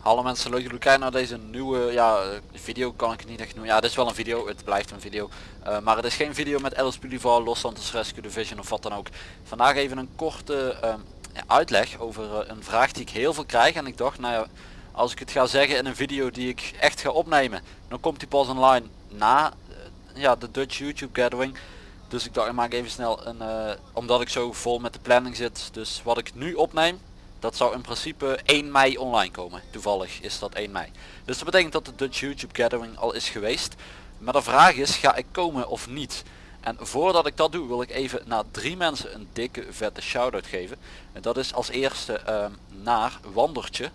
Hallo mensen, leuk dat jullie kijken naar deze nieuwe ja, eh, video kan ik het niet echt noemen. Ja, dit is wel een video, het blijft een video. Uh, maar het is geen video met Alice Pulivar, Los Santos Rescue Division of wat dan ook. Vandaag even een korte ja, uitleg over uh, een vraag die ik heel veel krijg. En ik dacht, nou ja, als ik het ga zeggen in een video die ik echt ga opnemen, dan komt die pas online na ja, de Dutch YouTube Gathering. Dus ik dacht, ik maak even snel een, omdat ik zo vol met de planning zit. Dus wat ik nu opneem, dat zou in principe 1 mei online komen. Toevallig is dat 1 mei. Dus dat betekent dat de Dutch YouTube Gathering al is geweest. Maar de vraag is, ga ik komen of niet? En voordat ik dat doe, wil ik even naar drie mensen een dikke vette shout-out geven. En dat is als eerste uh, naar Wandertje.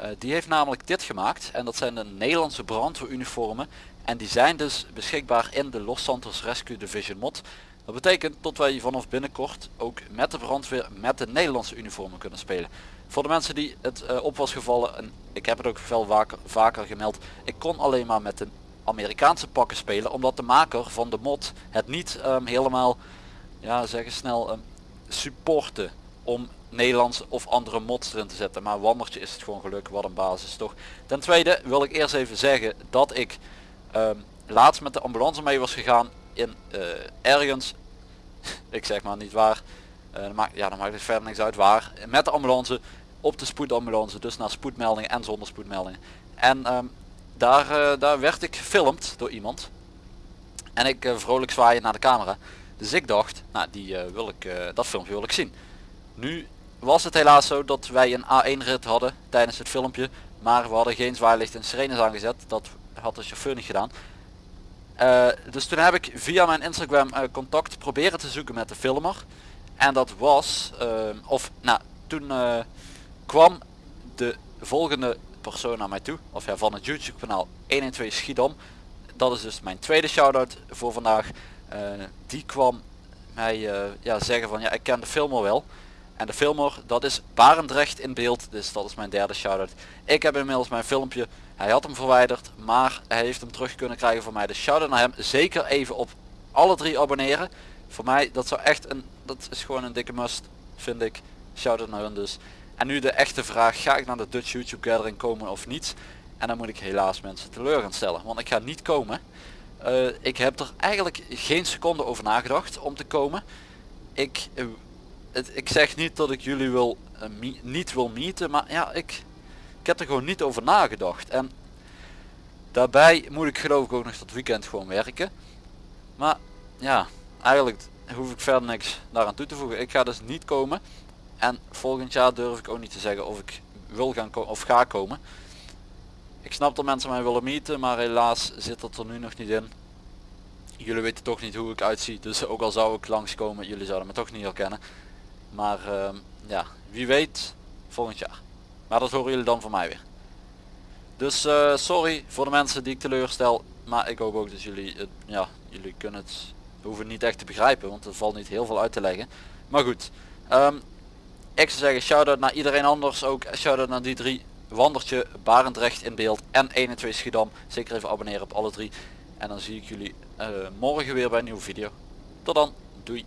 Uh, die heeft namelijk dit gemaakt. En dat zijn de Nederlandse brandweeruniformen. En die zijn dus beschikbaar in de Los Santos Rescue Division mod. Dat betekent dat wij vanaf binnenkort ook met de brandweer met de Nederlandse uniformen kunnen spelen. Voor de mensen die het uh, op was gevallen, en ik heb het ook veel vaker, vaker gemeld, ik kon alleen maar met de Amerikaanse pakken spelen omdat de maker van de mod het niet um, helemaal, ja zeggen snel, um, supporten om Nederlandse of andere mods erin te zetten. Maar Wandertje is het gewoon geluk, wat een basis toch. Ten tweede wil ik eerst even zeggen dat ik um, laatst met de ambulance mee was gegaan in uh, ergens, ik zeg maar niet waar, uh, maakt, ja, dan maakt het verder niks uit waar, met de ambulance op de spoedambulance, dus naar spoedmeldingen en zonder spoedmeldingen. En um, daar, uh, daar werd ik gefilmd door iemand en ik vrolijk zwaaien naar de camera. Dus ik dacht, nou die wil ik, dat filmpje wil ik zien. Nu was het helaas zo dat wij een A1 rit hadden tijdens het filmpje, maar we hadden geen zwaailicht en sirenes aangezet. Dat had de chauffeur niet gedaan. Uh, dus toen heb ik via mijn Instagram uh, contact proberen te zoeken met de filmer. En dat was, uh, of nou, toen kwam de volgende persoon naar mij toe. Of ja, van het YouTube kanaal 112 Schiedam. Dat is dus mijn tweede shout-out voor vandaag. die kwam mij ja, zeggen van ja, ik ken de filmer wel. En de filmer, dat is Barendrecht in beeld. Dus dat is mijn derde shout-out. Ik heb inmiddels mijn filmpje hij had hem verwijderd, maar hij heeft hem terug kunnen krijgen voor mij. Dus shout naar hem. Zeker even op alle drie abonneren. Voor mij, dat zou echt een, dat is gewoon een dikke must, vind ik. Shout naar hun dus. En nu de echte vraag, ga ik naar de Dutch YouTube Gathering komen of niet? En dan moet ik helaas mensen teleur gaan stellen, want ik ga niet komen. Uh, ik heb er eigenlijk geen seconde over nagedacht om te komen. Ik, uh, ik zeg niet dat ik jullie wil, uh, niet wil meeten, maar ja, ik, ik heb er gewoon niet over nagedacht. En daarbij moet ik geloof ik ook nog dat weekend gewoon werken. Maar ja, eigenlijk hoef ik verder niks daaraan toe te voegen. Ik ga dus niet komen. En volgend jaar durf ik ook niet te zeggen of ik wil gaan komen of ga komen. Ik snap dat mensen mij willen meeten, maar helaas zit dat er nu nog niet in. Jullie weten toch niet hoe ik uitzie, dus ook al zou ik langskomen, jullie zouden me toch niet herkennen. Maar uh, ja, wie weet volgend jaar. Maar dat horen jullie dan van mij weer. Dus uh, sorry voor de mensen die ik teleurstel. Maar ik hoop ook dat jullie, het, ja, jullie kunnen het, hoeven niet echt te begrijpen. Want er valt niet heel veel uit te leggen. Maar goed. Um, ik zou zeggen shout-out naar iedereen anders. Ook shout-out naar die drie. Wandertje, Barendrecht in beeld en 21 Schiedam. Zeker even abonneren op alle drie. En dan zie ik jullie uh, morgen weer bij een nieuwe video. Tot dan. Doei.